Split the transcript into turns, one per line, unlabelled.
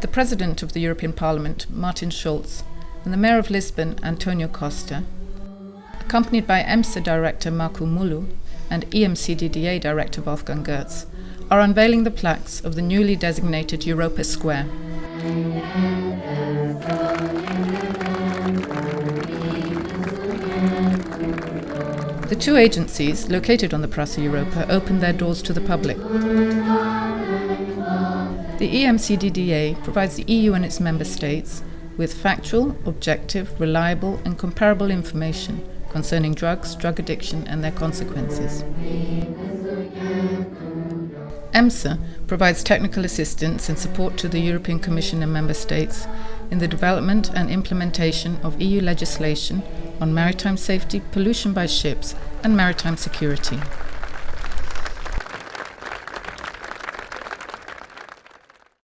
The President of the European Parliament, Martin Schulz, and the Mayor of Lisbon, Antonio Costa, accompanied by EMSA Director Markku Mylly and EMCDDA Director Wolfgang Götz, are unveiling the plaques of the newly designated Europa Square. The two agencies, located on the Praça Europa, opened their doors to the public. The EMCDDA provides the EU and its member states with factual, objective, reliable, and comparable information concerning drugs, drug addiction, and their consequences. EMSA provides technical assistance and support to the European Commission and Member States in the development and implementation of EU legislation on maritime safety, pollution by ships, and maritime security.